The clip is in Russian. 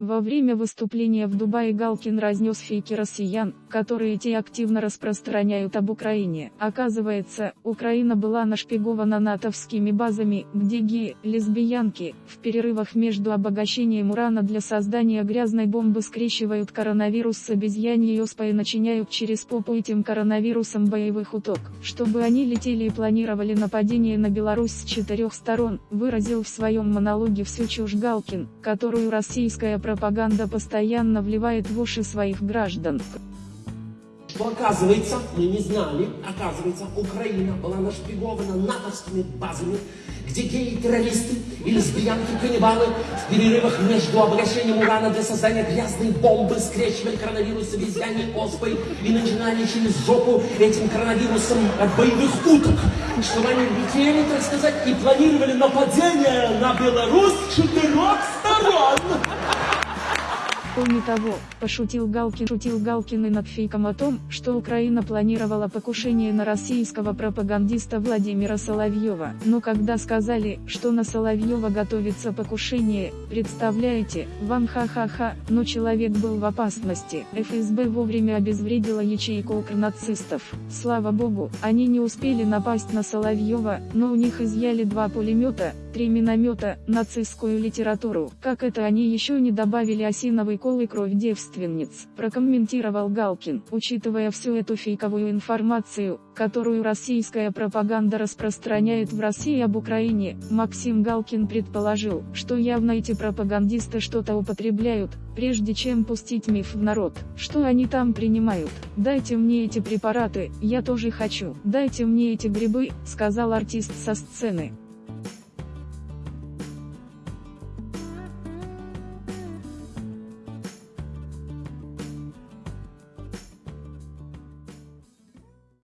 Во время выступления в Дубае Галкин разнес фейки россиян, которые те активно распространяют об Украине. Оказывается, Украина была нашпигована натовскими базами, где геи, лесбиянки, в перерывах между обогащением урана для создания грязной бомбы скрещивают коронавирус с обезьяньей оспой и начиняют через попу этим коронавирусом боевых уток. Чтобы они летели и планировали нападение на Беларусь с четырех сторон, выразил в своем монологе всю чушь Галкин, которую российская пропаганда постоянно вливает в уши своих граждан. Что оказывается, мы не знали, оказывается, Украина была нашпигована натовскими базами, где геи-террористы и лесбиянки-каннибалы в перерывах между обогащением урана для создания грязной бомбы скрещивали коронавирус с обезьяньей оспой и начинали через жопу этим коронавирусом боевых уток, чтобы они летели, так сказать, и планировали нападение на Беларусь четырех сторон. Кроме того, пошутил Галкин, шутил Галкин и над фейком о том, что Украина планировала покушение на российского пропагандиста Владимира Соловьева. Но когда сказали, что на Соловьева готовится покушение, представляете, вам ха-ха-ха, но человек был в опасности. ФСБ вовремя обезвредила ячейку укрнацистов. Слава богу, они не успели напасть на Соловьева, но у них изъяли два пулемета, три миномета, нацистскую литературу. Как это они еще не добавили осиновый колы кровь девственниц, прокомментировал Галкин. Учитывая всю эту фейковую информацию, которую российская пропаганда распространяет в России об Украине, Максим Галкин предположил, что явно эти пропагандисты что-то употребляют, прежде чем пустить миф в народ. Что они там принимают? Дайте мне эти препараты, я тоже хочу. Дайте мне эти грибы, сказал артист со сцены.